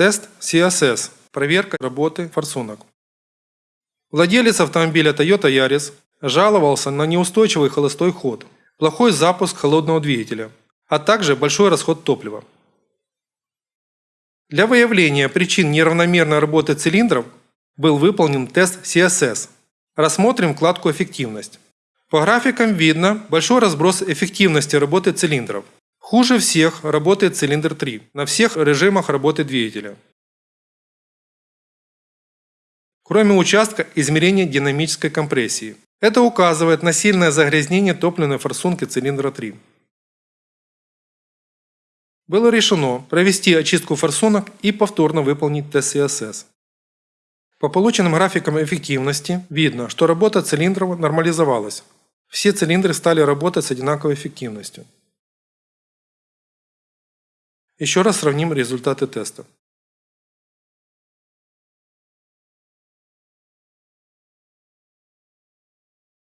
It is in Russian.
Тест CSS. Проверка работы форсунок. Владелец автомобиля Toyota Yaris жаловался на неустойчивый холостой ход, плохой запуск холодного двигателя, а также большой расход топлива. Для выявления причин неравномерной работы цилиндров был выполнен тест CSS. Рассмотрим вкладку «Эффективность». По графикам видно большой разброс эффективности работы цилиндров. Хуже всех работает цилиндр 3 на всех режимах работы двигателя. Кроме участка измерения динамической компрессии. Это указывает на сильное загрязнение топливной форсунки цилиндра 3. Было решено провести очистку форсунок и повторно выполнить CSS. По полученным графикам эффективности видно, что работа цилиндров нормализовалась. Все цилиндры стали работать с одинаковой эффективностью. Еще раз сравним результаты теста.